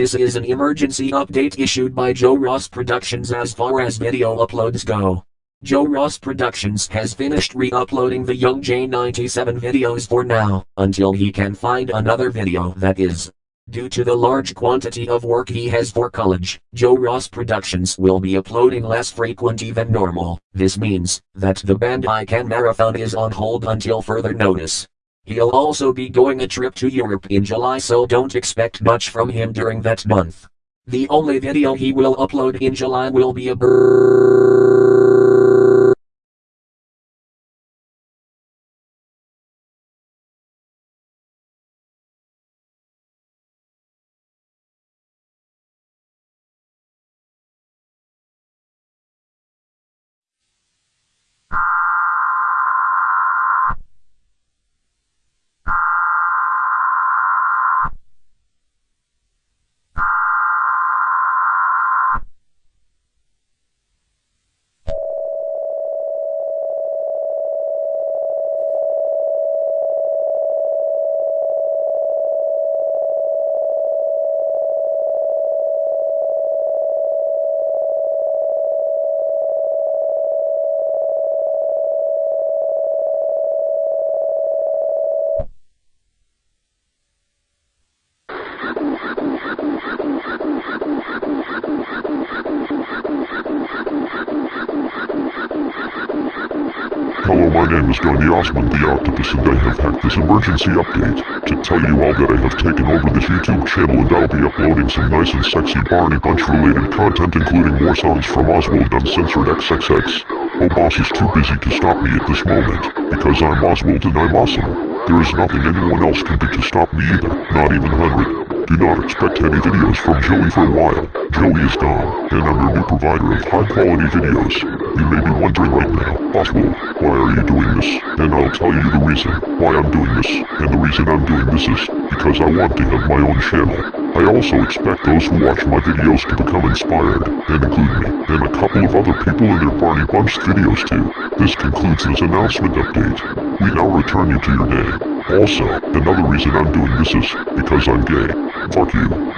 This is an emergency update issued by Joe Ross Productions as far as video uploads go. Joe Ross Productions has finished re-uploading the Young J97 videos for now, until he can find another video that is. Due to the large quantity of work he has for college, Joe Ross Productions will be uploading less frequently than normal. This means that the Bandai Can Marathon is on hold until further notice. He'll also be going a trip to Europe in July so don't expect much from him during that month. The only video he will upload in July will be a brrrr. Hello, my name is Johnny Osmond, the Octopus, and I have hacked this emergency update to tell you all that I have taken over this YouTube channel and I'll be uploading some nice and sexy Barney Bunch related content including more songs from Oswald Uncensored XXX. Oh boss is too busy to stop me at this moment, because I'm Oswald and I'm awesome. There is nothing anyone else can do to stop me either, not even Henry. Do not expect any videos from Joey for a while. Joey is gone, and I'm your new provider of high quality videos. You may be wondering right now, Oswald, why are you doing this? And I'll tell you the reason why I'm doing this. And the reason I'm doing this is because I want to have my own channel. I also expect those who watch my videos to become inspired, and include me, and a couple of other people in their Barney Bunch videos too. This concludes this announcement update. We now return you to your day. Also, another reason I'm doing this is because I'm gay. Fuck you.